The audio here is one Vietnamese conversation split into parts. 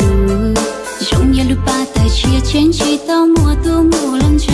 từ Trong nhà lúc ba ta chia chén chỉ tao mùa tu mùa lăn trời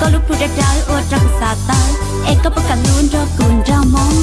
có lúc phụ đẹp trái ô trăng xa ta em có bất cảnh luôn cho cùng ra mong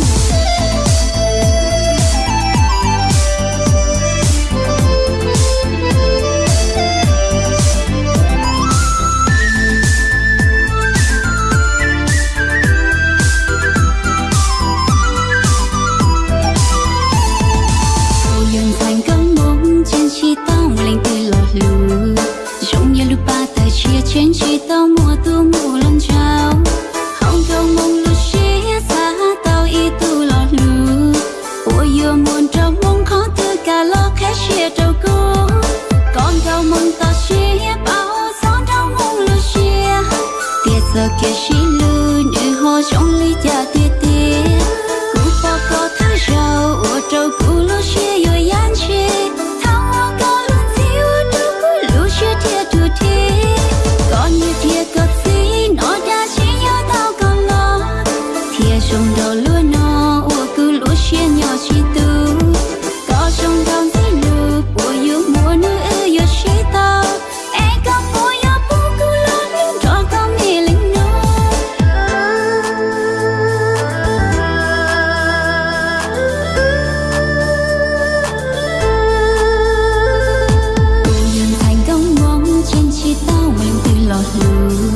lọt đường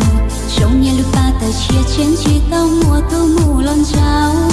trong nhà lúc ta ta chia chén, chỉ tao mùa thu mù lon trao.